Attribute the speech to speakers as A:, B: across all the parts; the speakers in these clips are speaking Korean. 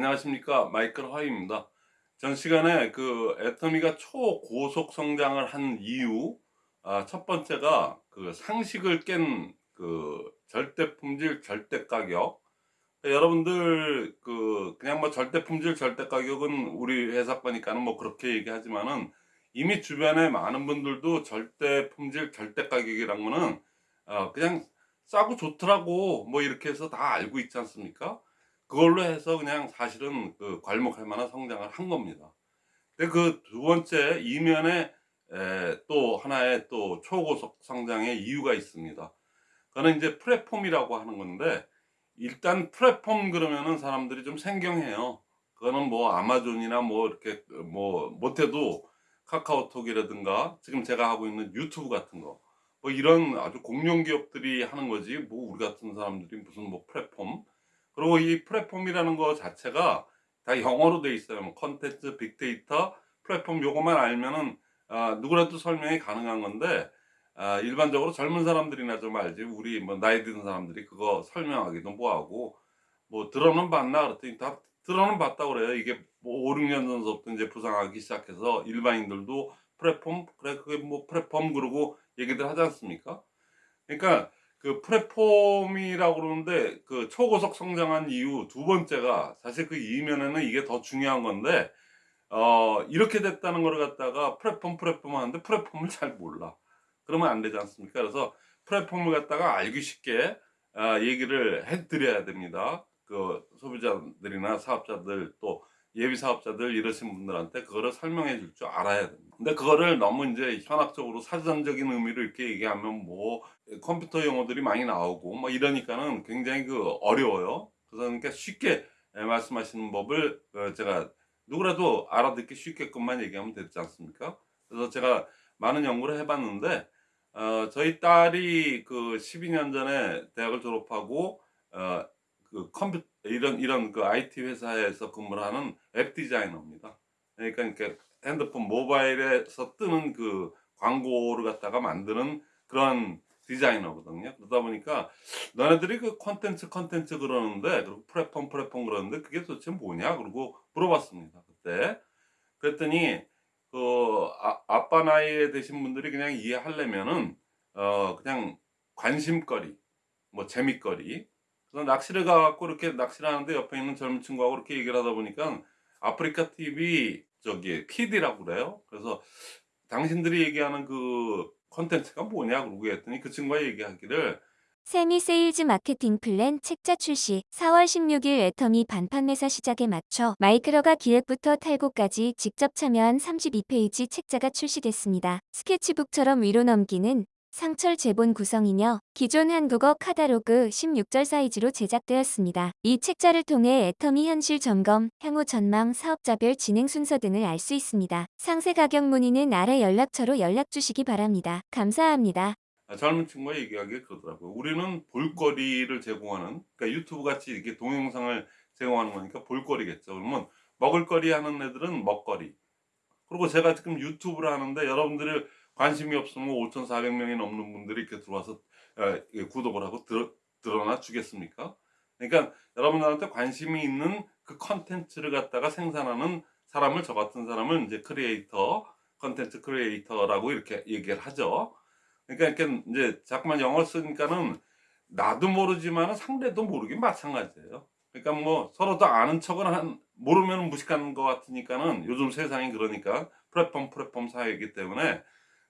A: 안녕하십니까. 마이클 화이입니다. 전 시간에 그 애터미가 초고속 성장을 한 이유 아, 첫 번째가 그 상식을 깬 그 절대 품질 절대 가격. 여러분들 그 그냥 뭐 절대 품질 절대 가격은 우리 회사 거니까는 뭐 그렇게 얘기하지만은 이미 주변에 많은 분들도 절대 품질 절대 가격이란 거는 어 그냥 싸고 좋더라고 뭐 이렇게 해서 다 알고 있지 않습니까 그걸로 해서 그냥 사실은 그 괄목할 만한 성장을 한 겁니다. 근데 그 두 번째 이면에 에, 또 하나의 또 초고속 성장의 이유가 있습니다. 그거는 이제 플랫폼이라고 하는 건데 일단 플랫폼 그러면은 사람들이 좀 생경해요. 그거는 뭐 아마존이나 뭐 이렇게 뭐 못해도 카카오톡이라든가 지금 제가 하고 있는 유튜브 같은 거 뭐 이런 아주 공룡 기업들이 하는 거지 뭐 우리 같은 사람들이 무슨 뭐 플랫폼 그리고 이 플랫폼이라는 거 자체가 다 영어로 돼 있어요. 뭐 컨텐츠, 빅데이터, 플랫폼 요것만 알면은 아, 누구라도 설명이 가능한 건데 아, 일반적으로 젊은 사람들이나 좀 알지 우리 뭐 나이 든 사람들이 그거 설명하기도 뭐하고 뭐 들어는 봤나 그랬더니 다 들어는 봤다 그래요. 이게 뭐 5, 6년 전부터 이제 부상하기 시작해서 일반인들도 플랫폼 그래 그게 뭐 플랫폼 그러고 얘기들 하지 않습니까? 그러니까 그 플랫폼이라고 그러는데 그 초고속 성장한 이유 두 번째가 사실 그 이면에는 이게 더 중요한 건데 어 이렇게 됐다는 걸 갖다가 플랫폼 플랫폼 하는데 플랫폼을 잘 몰라. 그러면 안 되지 않습니까? 그래서 플랫폼을 갖다가 알기 쉽게 아, 얘기를 해 드려야 됩니다. 그 소비자들이나 사업자들 또 예비 사업자들 이러신 분들한테 그거를 설명해 줄 줄 알아야 됩니다. 근데 그거를 너무 이제 현학적으로 사전적인 의미로 이렇게 얘기하면 뭐 컴퓨터 용어들이 많이 나오고 뭐 이러니까는 굉장히 그 어려워요. 그래서 그러니까 쉽게 말씀하시는 법을 어, 제가 누구라도 알아듣기 쉽게끔만 얘기하면 되지 않습니까? 그래서 제가 많은 연구를 해봤는데 어, 저희 딸이 그 12년 전에 대학을 졸업하고 어, 그 컴퓨터 이런 이런 그 IT 회사에서 근무를 하는 앱 디자이너입니다. 그러니까 이렇게 핸드폰 모바일에서 뜨는 그 광고를 갖다가 만드는 그런 디자이너거든요. 그러다 보니까 너네들이 그 컨텐츠 컨텐츠 그러는데 그리고 플랫폼 플랫폼 그러는데 그게 도대체 뭐냐 그러고 물어봤습니다. 그때 그랬더니 그 아, 아빠 나이에 되신 분들이 그냥 이해하려면은 어 그냥 관심거리 뭐 재미거리 그래서 낚시를 가갖고 이렇게 낚시를 하는데 옆에 있는 젊은 친구하고 이렇게 얘기를 하다 보니까 아프리카 TV 저기 PD라고 그래요. 그래서 당신들이 얘기하는 그 컨텐츠가 뭐냐 그러고 했더니 그 친구가 얘기하기를
B: 세미 세일즈 마케팅 플랜 책자 출시 4월 16일 애터미 반판 매사 시작에 맞춰 마이크로가 기획부터 탈고까지 직접 참여한 32페이지 책자가 출시됐습니다. 스케치북처럼 위로 넘기는 상철 제본 구성이며 기존 한국어 카다로그 16절 사이즈로 제작되었습니다. 이 책자를 통해 애터미 현실 점검, 향후 전망, 사업자별 진행 순서 등을 알 수 있습니다. 상세 가격 문의는 아래 연락처로 연락 주시기 바랍니다. 감사합니다.
A: 아, 젊은 친구가 얘기하기에 그러더라고요. 우리는 볼거리를 제공하는 그러니까 유튜브 같이 이렇게 동영상을 제공하는 거니까 볼거리겠죠. 그러면 먹을거리 하는 애들은 먹거리. 그리고 제가 지금 유튜브를 하는데 여러분들이 관심이 없으면 5,400명이 넘는 분들이 이렇게 들어와서 어, 구독을 하고 들어, 들어와 주겠습니까? 그러니까 여러분들한테 관심이 있는 그 컨텐츠를 갖다가 생산하는 사람을 저 같은 사람을 이제 크리에이터, 컨텐츠 creator라고 이렇게 얘기를 하죠. 그러니까 이렇게 이제 자꾸만 영어 쓰니까는 나도 모르지만 상대도 모르긴 마찬가지예요. 그러니까 뭐 서로도 아는 척은 한 모르면 무식한 것 같으니까는 요즘 세상이 그러니까 플랫폼 플랫폼 사회이기 때문에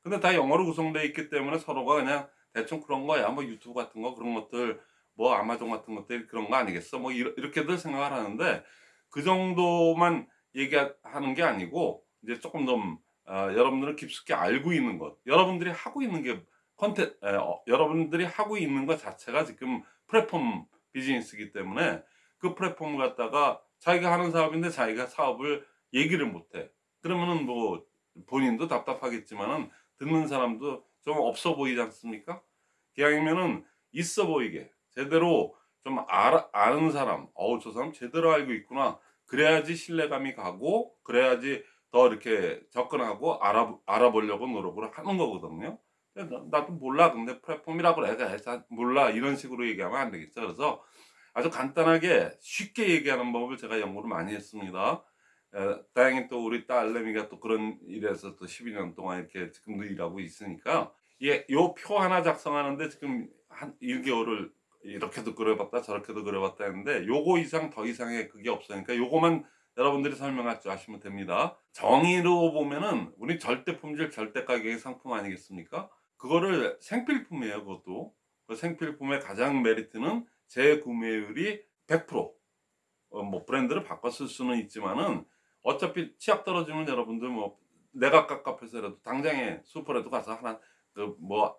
A: 근데 다 영어로 구성되어 있기 때문에 서로가 그냥 대충 그런 거야. 뭐 유튜브 같은 거 그런 것들 뭐 아마존 같은 것들 그런 거 아니겠어. 뭐 이렇게들 생각을 하는데 그 정도만 얘기하는 게 아니고 이제 조금 좀 어, 여러분들은 깊숙이 알고 있는 것 여러분들이 하고 있는 게 컨텐 어, 여러분들이 하고 있는 것 자체가 지금 플랫폼 비즈니스이기 때문에 그 플랫폼을 갖다가 자기가 하는 사업인데 자기가 사업을 얘기를 못해 그러면은 뭐 본인도 답답하겠지만은 듣는 사람도 좀 없어 보이지 않습니까? 기왕이면은 있어 보이게 제대로 좀 알아, 아는 사람 어우 저 사람 제대로 알고 있구나. 그래야지 신뢰감이 가고 그래야지 더 이렇게 접근하고 알아, 알아보려고 노력을 하는 거거든요. 나도 몰라. 근데 플랫폼이라고 그래 몰라. 이런 식으로 얘기하면 안 되겠죠. 그래서 아주 간단하게 쉽게 얘기하는 법을 제가 연구를 많이 했습니다. 에, 다행히 또 우리 딸내미가 또 그런 일에서 또 12년 동안 이렇게 지금도 일하고 있으니까 예, 요 표 하나 작성하는데 지금 한 1개월을 이렇게도 그려봤다 저렇게도 그려봤다 했는데 요거 이상 더 이상의 그게 없으니까 요거만 여러분들이 설명할 줄 아시면 됩니다. 정의로 보면은 우리 절대 품질 절대 가격의 상품 아니겠습니까? 그거를 생필품이에요 그것도 그 생필품의 가장 메리트는 재구매율이 100% 어, 뭐 브랜드를 쓸 수는 있지만은 어차피 치약 떨어지면 여러분들 뭐 내가 깝깝해서라도 당장에 슈퍼라도 가서 하나 그뭐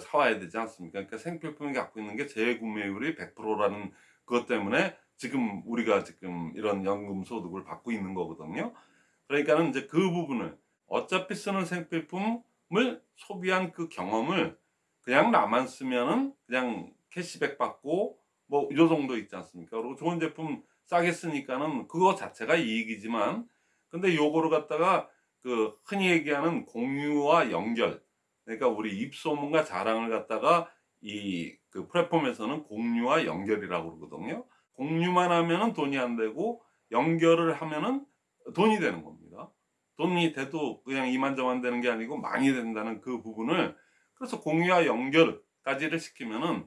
A: 사와야 되지 않습니까? 그러니까 생필품이 갖고 있는 게 재구매율이 100%라는 그것 때문에 지금 우리가 지금 이런 연금 소득을 받고 있는 거거든요. 그러니까는 이제 그 부분을 어차피 쓰는 생필품을 소비한 그 경험을 그냥 나만 쓰면은 그냥 캐시백 받고 뭐 이 정도 있지 않습니까? 그리고 좋은 제품 싸게 쓰니까는 그거 자체가 이익이지만 근데 요거를 갖다가 그 흔히 얘기하는 공유와 연결 그러니까 우리 입소문과 자랑을 갖다가 이 그 플랫폼에서는 공유와 연결이라고 그러거든요. 공유만 하면은 돈이 안 되고 연결을 하면은 돈이 되는 겁니다. 돈이 돼도 그냥 이만저만 되는 게 아니고 많이 된다는 그 부분을 그래서 공유와 연결까지를 시키면은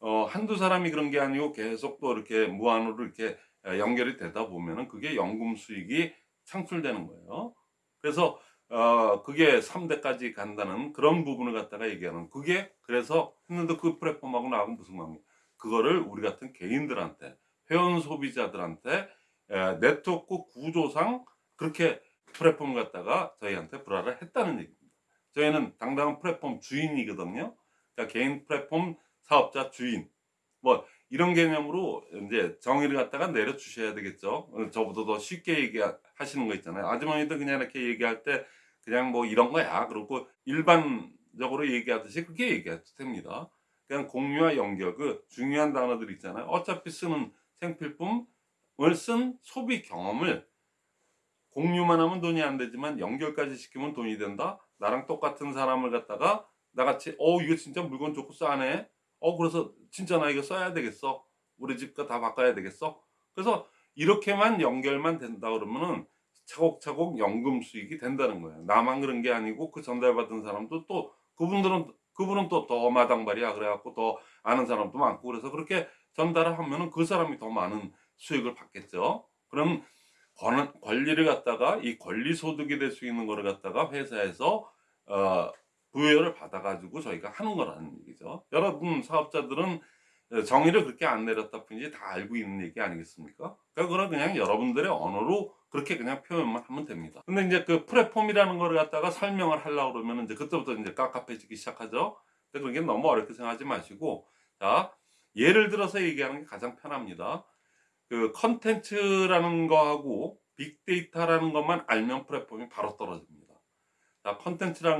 A: 어 한두 사람이 그런 게 아니고 계속 또 이렇게 무한으로 이렇게 연결이 되다 보면은 그게 연금 수익이 창출되는 거예요. 그래서 어 그게 3대까지 간다는 그런 부분을 갖다가 얘기하는 그게 그래서 했는데 그 플랫폼하고 나하고 무슨 관계 그거를 우리 같은 개인들한테 회원 소비자들한테 에, 네트워크 구조상 그렇게 플랫폼 갖다가 저희한테 불화를 했다는 얘기입니다. 저희는 당당한 플랫폼 주인이거든요. 그러니까 개인 플랫폼 사업자 주인 뭐 이런 개념으로 이제 정의를 갖다가 내려 주셔야 되겠죠. 어, 저보다 더 쉽게 얘기하시는 거 있잖아요. 아주머니도 그냥 이렇게 얘기할 때 그냥 뭐 이런 거야. 그러고 일반적으로 얘기하듯이 그렇게 얘기해도 됩니다. 그냥 공유와 연결 그 중요한 단어들 있잖아요. 어차피 쓰는 생필품을 쓴 소비 경험을 공유만 하면 돈이 안 되지만 연결까지 시키면 돈이 된다. 나랑 똑같은 사람을 갖다가 나같이 어 이거 진짜 물건 좋고 싸네. 어 그래서 진짜 나 이거 써야 되겠어. 우리 집가 다 바꿔야 되겠어. 그래서 이렇게만 연결만 된다 그러면은 차곡차곡 연금 수익이 된다는 거예요. 나만 그런 게 아니고 그 전달받은 사람도 또 그분들은 그분은 또 더 마당발이야 그래갖고 더 아는 사람도 많고 그래서 그렇게 전달을 하면은 그 사람이 더 많은 수익을 받겠죠. 그럼 권, 권리를 갖다가 이 권리 소득이 될 수 있는 거를 갖다가 회사에서 어, 부여를 받아가지고 저희가 하는 거라는 얘기죠. 여러분 사업자들은 정의를 그렇게 안 내렸다 뿐이지 다 알고 있는 얘기 아니겠습니까? 그러니까 그건 그냥 여러분들의 언어로 그렇게 그냥 표현만 하면 됩니다. 근데 이제 그 플랫폼이라는 거를 갖다가 설명을 하려고 그러면 이제 그때부터 이제 깝깝해지기 시작하죠. 근데 그게 너무 어렵게 생각하지 마시고 자 예를 들어서 얘기하는 게 가장 편합니다. 그 컨텐츠라는 거하고 빅데이터라는 것만 알면 플랫폼이 바로 떨어집니다.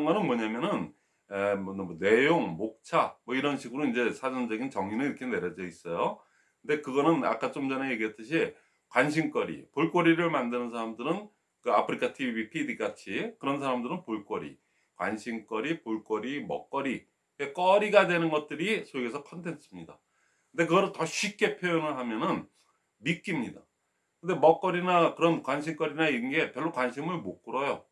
A: 거는 뭐냐면은 에, 뭐, 뭐 내용, 목차 뭐 이런 식으로 이제 사전적인 정의는 이렇게 내려져 있어요. 근데 그거는 아까 좀 전에 얘기했듯이 관심거리, 볼거리를 만드는 사람들은 그 아프리카 TV, PD 같이 그런 사람들은 볼거리, 관심거리, 볼거리, 먹거리, 거리가 되는 것들이 해서 컨텐츠입니다. 근데 그거를 더 쉽게 표현을 하면은 미끼입니다. 근데 먹거리나 그런 관심거리나 이런 게 별로 관심을 못 끌어요.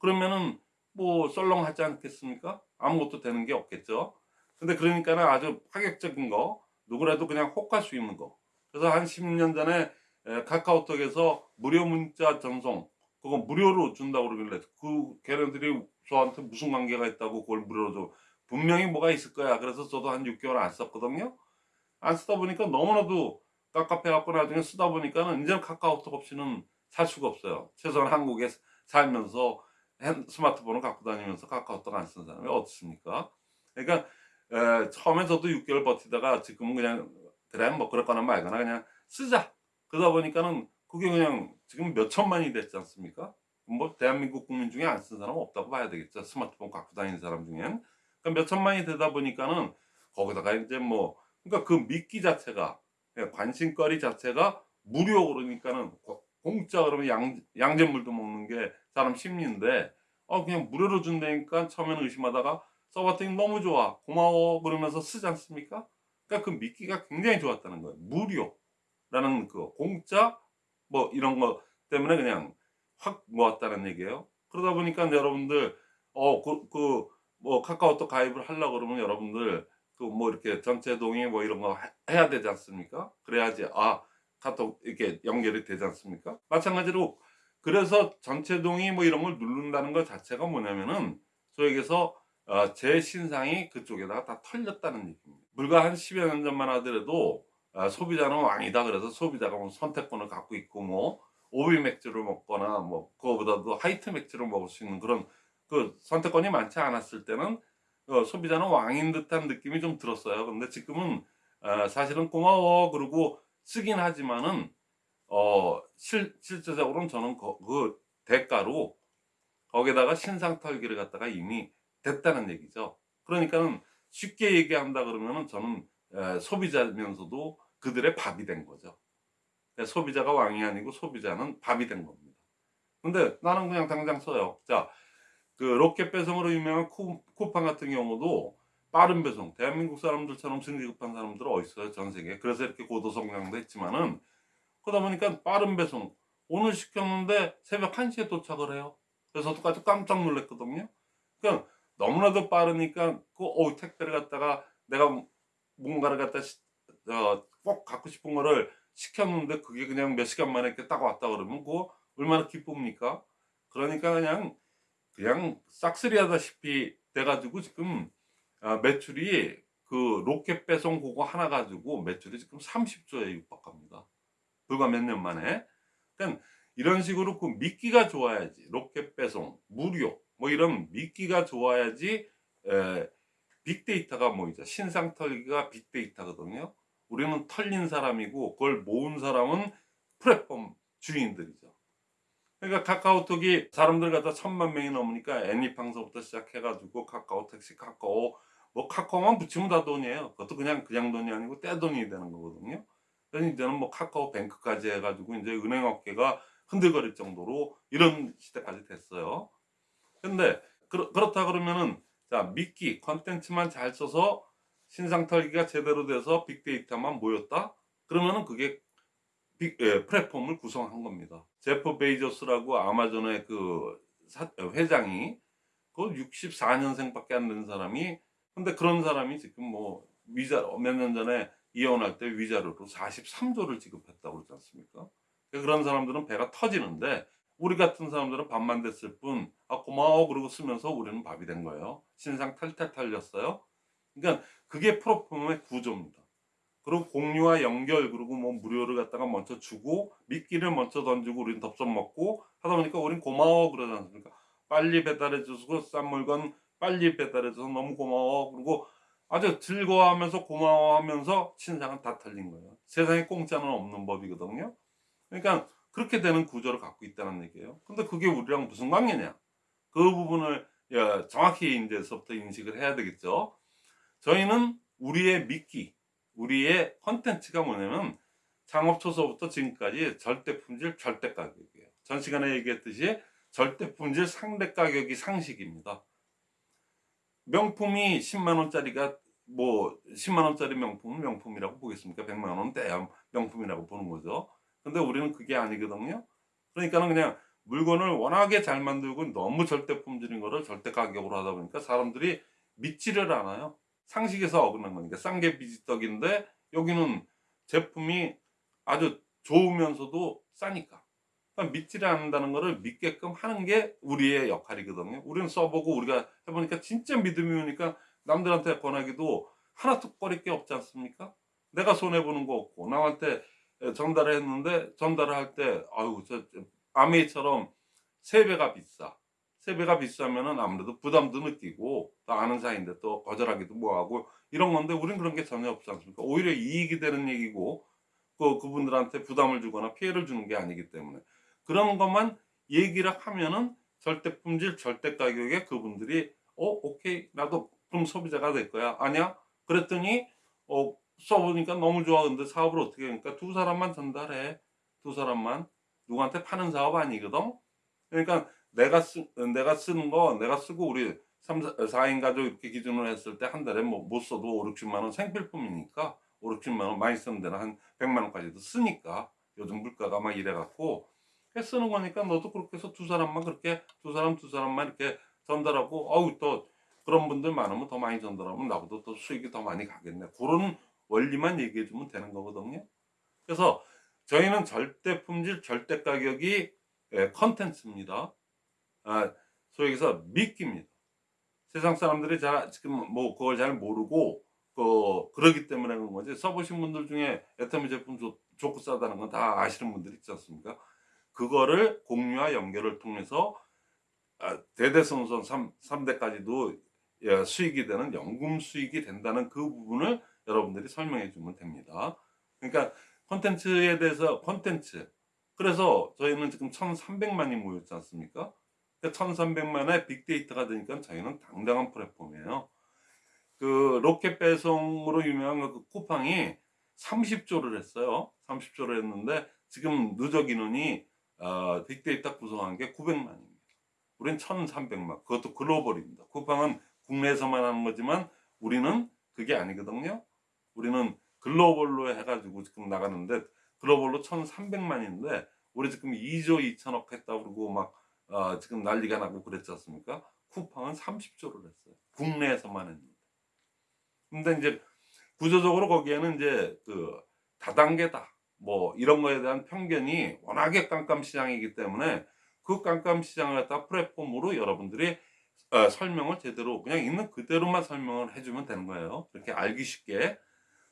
A: 그러면은 뭐 썰렁하지 않겠습니까? 아무것도 되는 게 없겠죠. 근데 그러니까는 아주 파격적인 거, 누구라도 그냥 혹할 수 있는 거. 그래서 한 10년 전에 에, 카카오톡에서 무료 문자 전송 그거 무료로 준다고 그러길래 그 걔네들이 저한테 무슨 관계가 있다고 그걸 무료로 줘 분명히 뭐가 있을 거야 그래서 저도 한 6개월 안 썼거든요 안 쓰다 보니까 너무나도 깝깝해갖고 나중에 쓰다 보니까는 이제는 카카오톡 없이는 살 수가 없어요 최소한 한국에 살면서 핸- 스마트폰을 갖고 다니면서 카카오톡 안 쓰는 사람이 어딨습니까 그러니까 에, 처음에 저도 6개월 버티다가 지금은 그냥 그래 뭐 그렇거나 말거나 그냥 쓰자 그러다 보니까는 그게 그냥 지금 몇 천만이 됐지 않습니까? 뭐 대한민국 국민 중에 안쓴 사람 없다고 봐야 되겠죠. 스마트폰 갖고 다니는 사람 중엔. 그러니까 몇 천만이 되다 보니까는 거기다가 이제 뭐 그러니까 그 미끼 자체가 그냥 관심거리 자체가 무료 그러니까는 고- 공짜 그러면 양, 양잿물도 먹는 게 사람 심리인데 어 그냥 무료로 준다니까 처음에는 의심하다가 써봤더니 너무 좋아 고마워 그러면서 쓰지 않습니까? 그러니까 그 믿기가 굉장히 좋았다는 거예요. 무료라는 그 공짜 뭐 이런 거 때문에 그냥 확 모았다는 얘기예요. 그러다 보니까 여러분들 어그 그 뭐 카카오톡 가입을 하려고 그러면 여러분들 그 뭐 이렇게 전체 동의 뭐 이런 거 해- 해야 되지 않습니까? 그래야지 아 카톡 이렇게 연결이 되지 않습니까? 마찬가지로 그래서 전체 동의 뭐 이런 걸 누른다는 것 자체가 뭐냐면은 소액에서 어, 제 신상이 그쪽에다가 다 털렸다는 얘기입니다. 불과 한 10여 년 전만 하더라도 아, 소비자는 왕이다 그래서 소비자가 뭐 선택권을 갖고 있고 뭐 오비 맥주를 먹거나 뭐 그거보다도 하이트 맥주를 먹을 수 있는 그런 그 선택권이 많지 않았을 때는 어, 소비자는 왕인 듯한 느낌이 좀 들었어요. 근데 지금은 아, 사실은 고마워 그러고 쓰긴 하지만은 어 실, 실제적으로는 저는 그, 그 대가로 거기다가 신상 털기를 갖다가 이미 됐다는 얘기죠. 그러니까는 쉽게 얘기한다 그러면은 저는 에, 소비자면서도 그들의 밥이 된 거죠. 그러니까 소비자가 왕이 아니고 소비자는 밥이 된 겁니다. 근데 나는 그냥 당장 써요. 자, 그 로켓 배송으로 유명한 쿠, 쿠팡 같은 경우도 빠른 배송, 대한민국 사람들처럼 승리 급한 사람들 어디 있어요? 전 세계. 그래서 이렇게 고도 성장도 했지만은 그러다 보니까 빠른 배송 오늘 시켰는데 새벽 1시에 도착을 해요. 그래서 똑같이 깜짝 놀랐거든요. 그러니까 너무나도 빠르니까 그 어, 택배를 갖다가 내가 뭔가를 갖다 시- 어, 꼭 갖고 싶은 거를 시켰는데 그게 그냥 몇 시간 만에 이렇게 딱 왔다 그러면 그거 얼마나 기쁩니까? 그러니까 그냥 그냥 싹쓸이 하다시피 돼가지고 지금 아, 매출이 그 로켓 배송 그거 하나 가지고 매출이 지금 30조에 육박합니다. 불과 몇 년 만에. 그러니까 이런 식으로 그 미끼가 좋아야지 로켓 배송 무료 뭐 이런 미끼가 좋아야지 에, 빅데이터가 모이죠. 신상 털기가 빅데이터거든요. 우리는 털린 사람이고 그걸 모은 사람은 플랫폼 주인들이죠. 그러니까 카카오톡이 사람들 갖다 천만 명이 넘으니까 애니팡서부터 시작해가지고 카카오 택시, 카카오 뭐 카카오만 붙이면 다 돈이에요. 그것도 그냥 그냥 돈이 아니고 떼돈이 되는 거거든요. 그래서 이제는 뭐 카카오 뱅크까지 해가지고 이제 은행 업계가 흔들거릴 정도로 이런 시대까지 됐어요. 근데 그렇, 그렇다 그러면은 자 미끼 컨텐츠만 잘 써서 신상 털기가 제대로 돼서 빅데이터만 모였다? 그러면은 그게 빅, 예, 플랫폼을 구성한 겁니다. 제프 베이조스라고 아마존의 그 사- 회장이 그 64년생 밖에 안 된 사람이 근데 그런 사람이 지금 뭐 위자 몇 년 전에 이혼할 때 위자료로 43조를 지급했다고 그러지 않습니까? 그러니까 그런 사람들은 배가 터지는데 우리 같은 사람들은 밥만 됐을 뿐, 아, 고마워. 그러고 쓰면서 우리는 밥이 된 거예요. 신상 탈탈 털렸어요. 그러니까 그게 플랫폼의 구조입니다. 그리고 공유와 연결, 그리고 뭐 무료를 갖다가 먼저 주고, 미끼를 먼저 던지고, 우리는 덥석 먹고, 하다 보니까 우린 고마워. 그러지 않습니까? 빨리 배달해줘서 싼 물건 빨리 배달해 줘서 너무 고마워. 그리고 아주 즐거워하면서 고마워하면서 신상은 다 털린 거예요. 세상에 공짜는 없는 법이거든요. 그러니까 그렇게 되는 구조를 갖고 있다는 얘기예요. 근데 그게 우리랑 무슨 관계냐? 그 부분을 야, 정확히 이제서부터 인식을 해야 되겠죠. 저희는 우리의 미끼, 우리의 컨텐츠가 뭐냐면 창업 초서부터 지금까지 절대 품질, 절대 가격이에요. 전 시간에 얘기했듯이 절대 품질, 상대 가격이 상식입니다. 명품이 10만 원짜리가 뭐 10만 원짜리 명품은 명품이라고 보겠습니까? 100만 원은 대야 명품이라고 보는 거죠. 근데 우리는 그게 아니거든요. 그러니까는 그냥 물건을 워낙에 잘 만들고 너무 절대 품질인 거를 절대 가격으로 하다 보니까 사람들이 믿지를 않아요. 상식에서 어긋난 거니까 싼 게 비지떡인데 여기는 제품이 아주 좋으면서도 싸니까. 그러니까 믿지를 않는다는 거를 믿게끔 하는 게 우리의 역할이거든요. 우리는 써보고 우리가 해보니까 진짜 믿음이 오니까 남들한테 권하기도 하나도 꺼릴 게 없지 않습니까? 내가 손해보는 거 없고 남한테 전달을 했는데 전달을 할 때 아유 저 아메이처럼 세 배가 비싸. 세 배가 비싸면은 아무래도 부담도 느끼고 또 아는 사이인데 또 거절하기도 뭐하고 이런 건데 우린 그런 게 전혀 없지 않습니까? 오히려 이익이 되는 얘기고 그 그분들한테 부담을 주거나 피해를 주는 게 아니기 때문에. 그런 것만 얘기를 하면은 절대 품질 절대 가격에 그분들이 어 오케이 나도 그럼 소비자가 될 거야 아니야 그랬더니 어 써보니까 너무 좋아. 근데 사업을 어떻게 하니까 두 사람만 전달해. 두 사람만. 누구한테 파는 사업 아니거든? 그러니까 내가 쓰, 내가 쓰는 거, 내가 쓰고 우리 3, 4인 가족 이렇게 기준으로 했을 때 한 달에 뭐 못 써도 5, 60만 원 생필품이니까 5, 60만 원 많이 쓰는 데는 한 100만 원까지도 쓰니까 요즘 물가가 막 이래 갖고 쓰는 거니까 너도 그렇게 해서 두 사람만 그렇게 두 사람 두 사람만 이렇게 전달하고 어우 또 그런 분들 많으면 더 많이 전달하면 나보다 또 수익이 더 많이 가겠네. 그런 원리만 얘기해 주면 되는 거거든요. 그래서 저희는 절대 품질 절대 가격이 예, 컨텐츠입니다. 아, 소위 얘기해서 미끼입니다. 세상 사람들이 잘 지금 뭐 그걸 잘 모르고 그 그러기 때문에 그런 거지. 써보신 분들 중에 애터미 제품 좋, 좋고 싸다는 건 다 아시는 분들 있지 않습니까? 그거를 공유와 연결을 통해서 아, 대대손손 3, 3대까지도 예, 수익이 되는 연금 수익이 된다는 그 부분을 여러분들이 설명해 주면 됩니다. 그러니까 콘텐츠에 대해서 콘텐츠 그래서 저희는 지금 1300만이 모였지 않습니까? 1300만의 빅데이터가 되니까 저희는 당당한 플랫폼이에요. 그 로켓 배송으로 유명한 그 쿠팡이 30조를 했어요. 30조를 했는데 지금 누적 인원이 어, 빅데이터 구성한 게 900만입니다. 우린 1300만. 그것도 글로벌입니다. 쿠팡은 국내에서만 하는 거지만 우리는 그게 아니거든요. 우리는 글로벌로 해가지고 지금 나가는데 글로벌로 1300만인데 우리 지금 2조 2천억 했다 그러고 막 어, 지금 난리가 나고 그랬지 않습니까? 쿠팡은 30조를 했어요. 국내에서만 했는데. 근데 이제 구조적으로 거기에는 이제 그 다단계다 뭐 이런 거에 대한 편견이 워낙에 깜깜 시장이기 때문에 그 깜깜 시장을 갖다 플랫폼으로 여러분들이 어, 설명을 제대로 그냥 있는 그대로만 설명을 해주면 되는 거예요. 이렇게 알기 쉽게.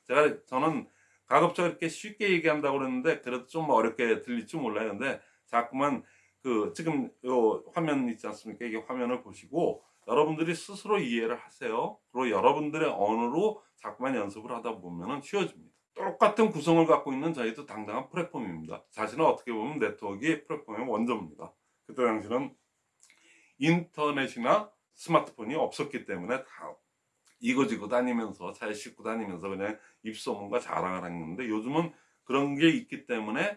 A: 제가 저는 가급적 이렇게 쉽게 얘기한다고 그러는데 그래도 좀 어렵게 들릴지 몰라요. 근데 자꾸만 그 지금 요 화면 있지 않습니까? 이게 화면을 보시고 여러분들이 스스로 이해를 하세요. 그리고 여러분들의 언어로 자꾸만 연습을 하다 보면은 쉬워집니다. 똑같은 구성을 갖고 있는 저희도 당당한 플랫폼입니다. 사실은 어떻게 보면 네트워크의 플랫폼의 원조입니다. 그때 당시는 인터넷이나 스마트폰이 없었기 때문에 다 이거지고 다니면서 차에 싣고 다니면서 그냥 입소문과 자랑을 했는데 요즘은 그런 게 있기 때문에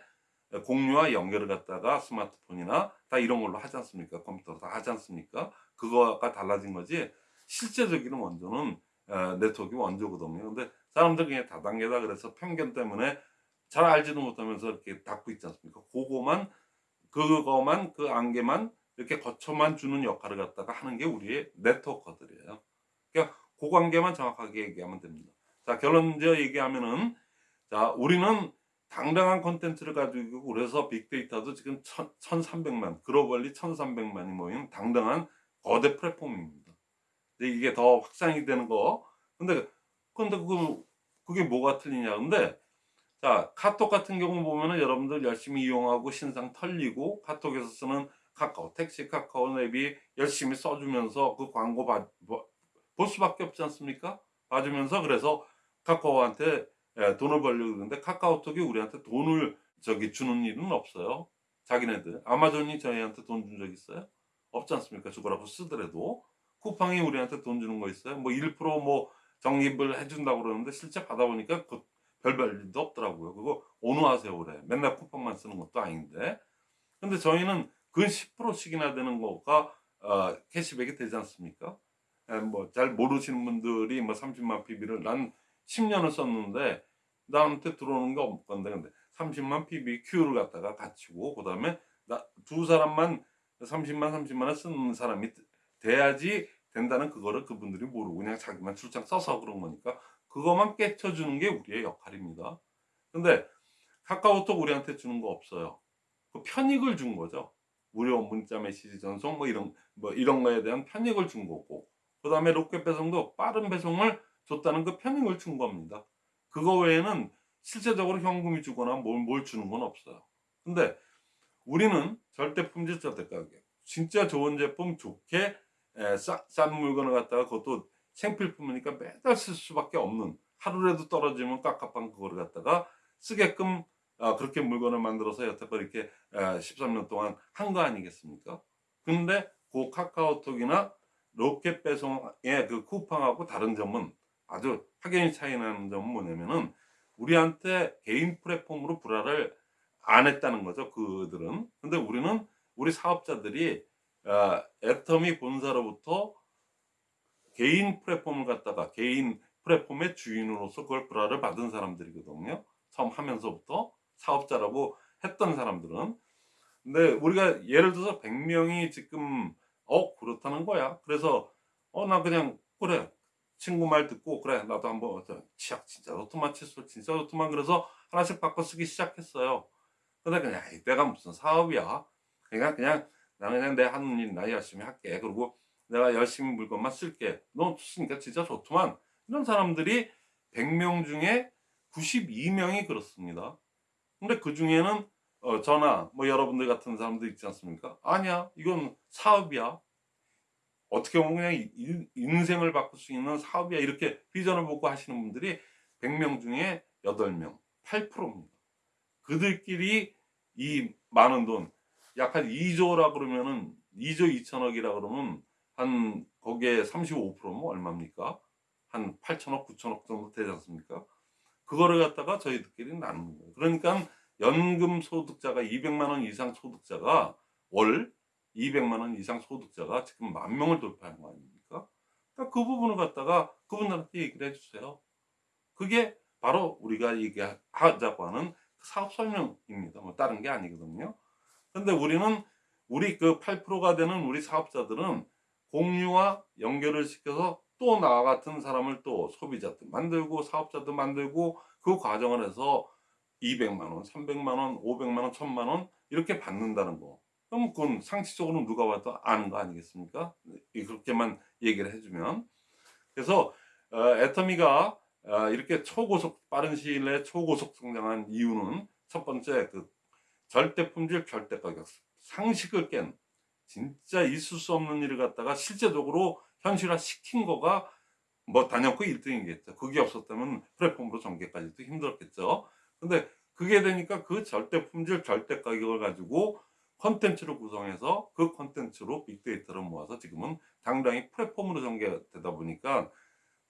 A: 공유와 연결을 갖다가 스마트폰이나 다 이런 걸로 하지 않습니까? 컴퓨터 다 하지 않습니까? 그거가 달라진 거지 실제적인 원조는 어, 네트워크 원조거든요. 근데 사람들 그냥 다단계다 그래서 편견 때문에 잘 알지도 못하면서 이렇게 닫고 있지 않습니까? 그거만 그거만 그 안개만 이렇게 거쳐만 주는 역할을 갖다가 하는 게 우리의 네트워커들이에요. 그러니까 그 관계만 정확하게 얘기하면 됩니다. 자 결론적 얘기하면은 자 우리는 당당한 컨텐츠를 가지고 그래서 빅데이터도 지금 1300만 globally 1300만이 모인 당당한 거대 플랫폼입니다. 이게 더 확산이 되는 거 근데 근데 그 그게 뭐가 틀리냐 근데 자 카톡 같은 경우 보면은 여러분들 열심히 이용하고 신상 털리고 카톡에서 쓰는 카카오 택시 카카오 앱이 열심히 써주면서 그 광고 봐, 봐- 볼 수밖에 없지 않습니까? 봐주면서 그래서 카카오한테 예, 돈을 벌려고 그러는데 카카오톡이 우리한테 돈을 저기 주는 일은 없어요. 자기네들. 아마존이 저희한테 돈 준 적 있어요? 없지 않습니까? 주거라고 쓰더라도. 쿠팡이 우리한테 돈 주는 거 있어요? 뭐 1%뭐 적립을 해준다고 그러는데 실제 받아보니까 그 별별 일도 없더라고요. 그거 온화하세요 그래. 맨날 쿠팡만 쓰는 것도 아닌데. 근데 저희는 그 10%씩이나 되는 거가 어, 캐시백이 되지 않습니까? 뭐 잘 모르시는 분들이 뭐 30만 PB를 난 10년을 썼는데 나한테 들어오는 게 없건데 근데 30만 PB Q를 갖다가 갖추고 그 다음에 나두 사람만 30만 30만을 쓰는 사람이 돼야지 된다는 그거를 그분들이 모르고 그냥 자기만 출장 써서 그런 거니까 그것만 깨쳐주는 게 우리의 역할입니다. 근데 카카오톡 우리한테 주는 거 없어요. 그 편익을 준 거죠. 무료 문자 메시지 전송 뭐 이런 뭐 이런 거에 대한 편익을 준 거고 그 다음에 로켓 배송도 빠른 배송을 줬다는 그 편익을 준 겁니다. 그거 외에는 실제적으로 현금이 주거나 뭘, 뭘 주는 건 없어요. 근데 우리는 절대 품질 절대 가격 진짜 좋은 제품 좋게 에, 싸, 싼 물건을 갖다가 그것도 생필품이니까 매달 쓸 수밖에 없는 하루라도 떨어지면 깝깝한 그거를 갖다가 쓰게끔 아, 그렇게 물건을 만들어서 여태껏 이렇게 아, 13년 동안 한 거 아니겠습니까? 근데 그 카카오톡이나 로켓 배송의 그 쿠팡하고 다른 점은 아주 확연히 차이 나는 점은 뭐냐면은 우리한테 개인 플랫폼으로 불화를 안 했다는 거죠 그들은 근데 우리는 우리 사업자들이 아, 애터미 본사로부터 개인 플랫폼을 갖다가 개인 플랫폼의 주인으로서 그걸 불화를 받은 사람들이거든요. 처음 하면서부터 사업자라고 했던 사람들은. 근데 우리가 예를 들어서 100명이 지금 어 그렇다는 거야. 그래서 어 나 그냥 그래 친구 말 듣고 그래 나도 한번 치약 진짜 좋더만 칫솔 진짜 좋더만 그래서 하나씩 바꿔 쓰기 시작했어요. 근데 그냥 에이, 내가 무슨 사업이야. 그냥 그냥 나는 그냥 내 하는 일나 열심히 할게. 그리고 내가 열심히 물건만 쓸게. 너 쓰니까 진짜 좋더만. 이런 사람들이 100명 중에 92명이 그렇습니다. 근데 그 중에는 어, 저나 뭐 여러분들 같은 사람들 있지 않습니까? 아니야, 이건 사업이야. 어떻게 보면 그냥 인- 인생을 바꿀 수 있는 사업이야. 이렇게 비전을 보고 하시는 분들이 100명 중에 8명, 8%입니다. 그들끼리 이 많은 돈, 약 한 2조라 그러면은 2조 2천억이라 그러면 한 거기에 35%면 얼마입니까? 한 8천억, 9천억 정도 되지 않습니까? 그거를 갖다가 저희들끼리 나누는 거예요. 그러니까 연금 소득자가 200만 원 이상 소득자가 월 200만 원 이상 소득자가 지금 만 명을 돌파한 거 아닙니까? 그러니까 그 부분을 갖다가 그분들한테 얘기를 해주세요. 그게 바로 우리가 얘기하자고 하는 사업 설명입니다. 뭐 다른 게 아니거든요. 근데 우리는 우리 그 8%가 되는 우리 사업자들은 공유와 연결을 시켜서 또 나와 같은 사람을 또 소비자들 만들고 사업자도 만들고 그 과정을 해서 200만 원, 300만 원, 500만 원, 1000만 원 이렇게 받는다는 거. 그럼 그건 상식적으로 누가 봐도 아는 거 아니겠습니까? 이- 그렇게만 얘기를 해주면. 그래서 어, 애터미가 어, 이렇게 초고속 빠른 시일 내에 초고속 성장한 이유는 첫 번째 그 절대 품질 절대 가격 상식을 깬 진짜 있을 수 없는 일을 갖다가 실제적으로 현실화 시킨 거가 뭐 단연코 1등이겠죠. 그게 없었다면 플랫폼으로 전개까지도 힘들었겠죠. 근데 그게 되니까 그 절대 품질 절대 가격을 가지고 컨텐츠를 구성해서 그 컨텐츠로 빅데이터를 모아서 지금은 당당히 플랫폼으로 전개되다 보니까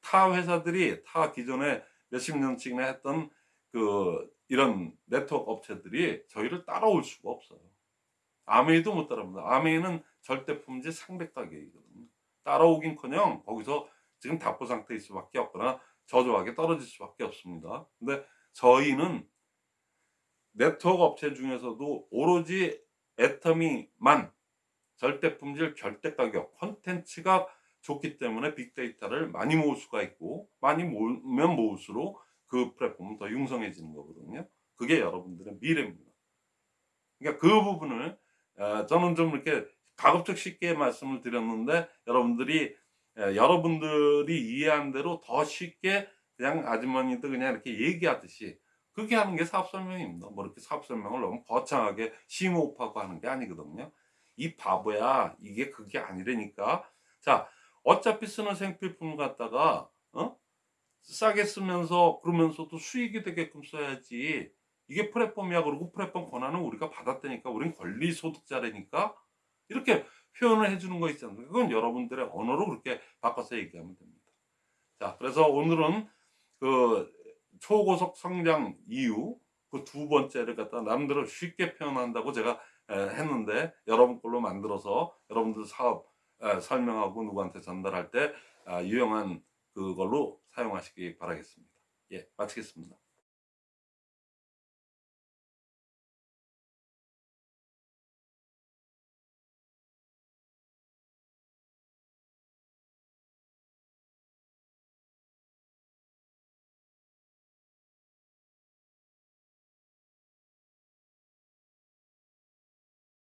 A: 타 회사들이 타 기존에 몇십 년씩이나 했던 그 이런 네트워크 업체들이 저희를 따라올 수가 없어요. 아메이도 못 따라옵니다. 아메이는 절대 품질 상백 가격이거든요. 따라오긴커녕 거기서 지금 답보 상태일 수밖에 없거나 저조하게 떨어질 수밖에 없습니다. 근데 저희는 네트워크 업체 중에서도 오로지 애터미만 절대 품질 절대 가격 콘텐츠가 좋기 때문에 빅데이터를 많이 모을 수가 있고 많이 모으면 모을수록 그 플랫폼은 더 융성해지는 거거든요. 그게 여러분들의 미래입니다. 그러니까 그 부분을 어, 저는 좀 이렇게 가급적 쉽게 말씀을 드렸는데 여러분들이 에, 여러분들이 이해한 대로 더 쉽게 그냥 아주머니도 그냥 이렇게 얘기하듯이 그렇게 하는 게 사업 설명입니다. 뭐 이렇게 사업 설명을 너무 거창하게 심호흡하고 하는 게 아니거든요. 이 바보야 이게 그게 아니라니까. 자 어차피 쓰는 생필품을 갖다가 어? 싸게 쓰면서 그러면서도 수익이 되게끔 써야지. 이게 플랫폼이야 그러고 플랫폼 권한은 우리가 받았다니까 우린 권리 소득자라니까 이렇게 표현을 해주는 거 있지 않습니까? 그건 여러분들의 언어로 그렇게 바꿔서 얘기하면 됩니다. 자 그래서 오늘은 그 초고속 성장 이유 그 두 번째를 갖다 남들을 쉽게 표현한다고 제가 에, 했는데 여러분 걸로 만들어서 여러분들 사업 에, 설명하고 누구한테 전달할 때 아, 유용한 그걸로 사용하시기 바라겠습니다. 예, 마치겠습니다.